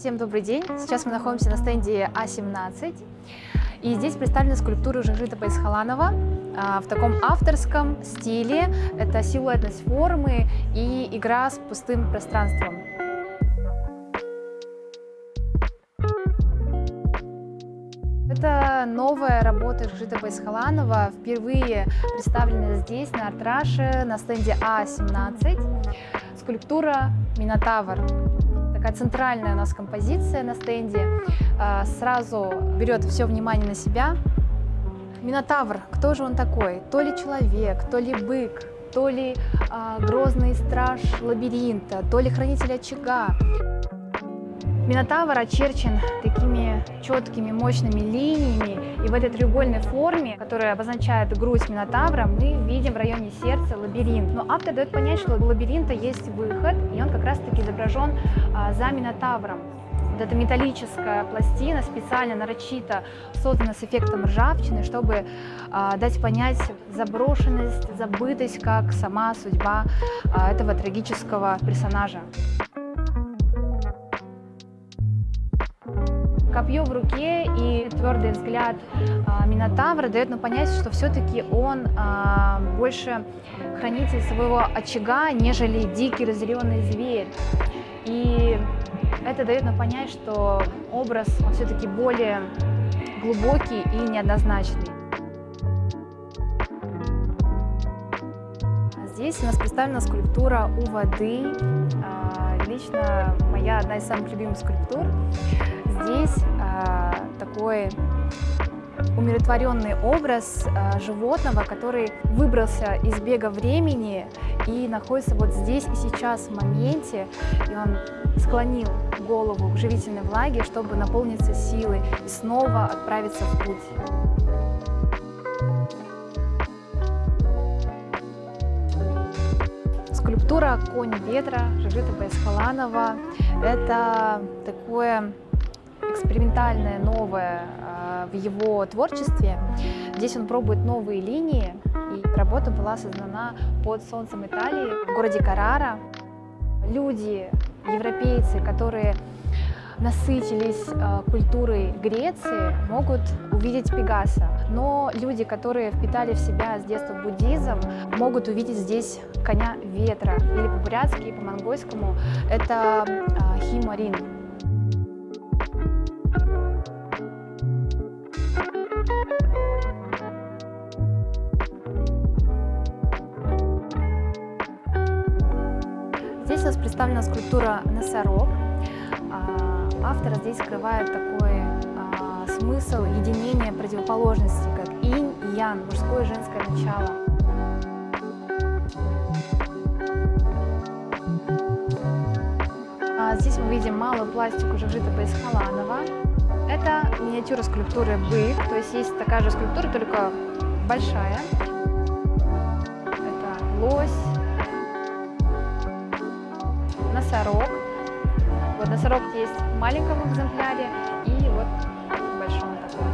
Всем добрый день! Сейчас мы находимся на стенде А17. И здесь представлены скульптуры Жижита Байсхаланова в таком авторском стиле. Это силуэтность формы и игра с пустым пространством. Это новая работа Жижита Байсхаланова, впервые представлена здесь, на Артраше, на стенде А17. Скульптура Минотавр такая центральная у нас композиция на стенде, а, сразу берет все внимание на себя. Минотавр, кто же он такой? То ли человек, то ли бык, то ли а, грозный страж лабиринта, то ли хранитель очага. Минотавр очерчен такими четкими, мощными линиями, и в этой треугольной форме, которая обозначает грудь Минотавра, мы видим в районе сердца лабиринт. Но автор дает понять, что у лабиринта есть выход, и он как раз-таки изображен а, за Минотавром. Вот эта металлическая пластина специально нарочито создана с эффектом ржавчины, чтобы а, дать понять заброшенность, забытость, как сама судьба а, этого трагического персонажа. Копье в руке и твердый взгляд а, Минотавра дает нам понять, что все-таки он а, больше хранитель своего очага, нежели дикий разъяренный зверь. И это дает нам понять, что образ он все-таки более глубокий и неоднозначный. Здесь у нас представлена скульптура у воды. А, лично моя одна из самых любимых скульптур. Здесь э, такой умиротворенный образ э, животного, который выбрался из бега времени и находится вот здесь и сейчас в моменте, и он склонил голову к живительной влаге, чтобы наполниться силой и снова отправиться в путь. Скульптура «Конь ветра» Жижита Байсхаланова – это такое экспериментальное, новое а, в его творчестве. Здесь он пробует новые линии, и работа была создана под солнцем Италии в городе Карара. Люди, европейцы, которые насытились э, культурой Греции, могут увидеть Пегаса. Но люди, которые впитали в себя с детства буддизм, могут увидеть здесь коня ветра. Или по-бурятски, по-монгольскому это э, химарин. Здесь у нас представлена скульптура «Носорог». А, автор здесь скрывает такой а, смысл единения противоположностей, как инь и ян, мужское и женское начало. А, здесь мы видим малую пластику Жавжита Байсхаланова. Это миниатюра скульптуры «Бык», то есть есть такая же скульптура, только большая. Это лось, носорог. Вот носорог есть в маленьком экземпляре и вот в большом таком.